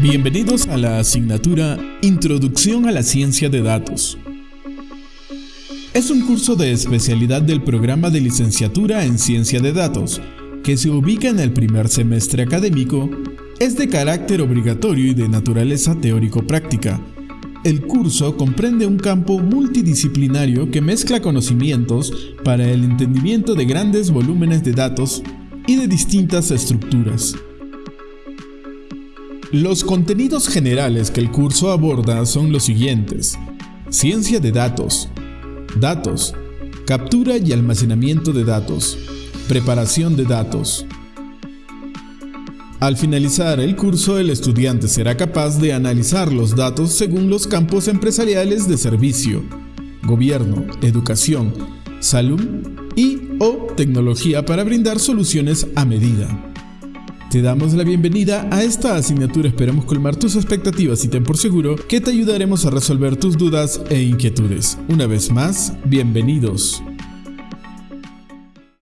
Bienvenidos a la asignatura Introducción a la Ciencia de Datos. Es un curso de especialidad del programa de licenciatura en Ciencia de Datos, que se ubica en el primer semestre académico, es de carácter obligatorio y de naturaleza teórico-práctica. El curso comprende un campo multidisciplinario que mezcla conocimientos para el entendimiento de grandes volúmenes de datos y de distintas estructuras. Los contenidos generales que el curso aborda son los siguientes. Ciencia de datos, datos, captura y almacenamiento de datos, preparación de datos. Al finalizar el curso, el estudiante será capaz de analizar los datos según los campos empresariales de servicio, gobierno, educación, salud y o tecnología para brindar soluciones a medida. Te damos la bienvenida a esta asignatura, esperemos colmar tus expectativas y ten por seguro que te ayudaremos a resolver tus dudas e inquietudes. Una vez más, bienvenidos.